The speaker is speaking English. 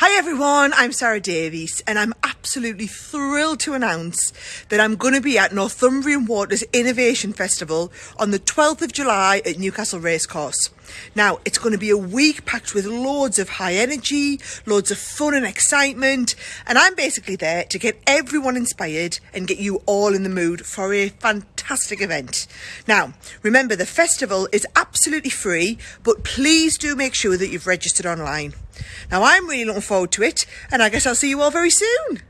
Hi everyone, I'm Sarah Davies and I'm absolutely thrilled to announce that I'm going to be at Northumbrian Waters Innovation Festival on the 12th of July at Newcastle Racecourse. Now, it's going to be a week packed with loads of high energy, loads of fun and excitement, and I'm basically there to get everyone inspired and get you all in the mood for a fantastic event. Now, remember the festival is absolutely free, but please do make sure that you've registered online. Now, I'm really looking forward to it, and I guess I'll see you all very soon.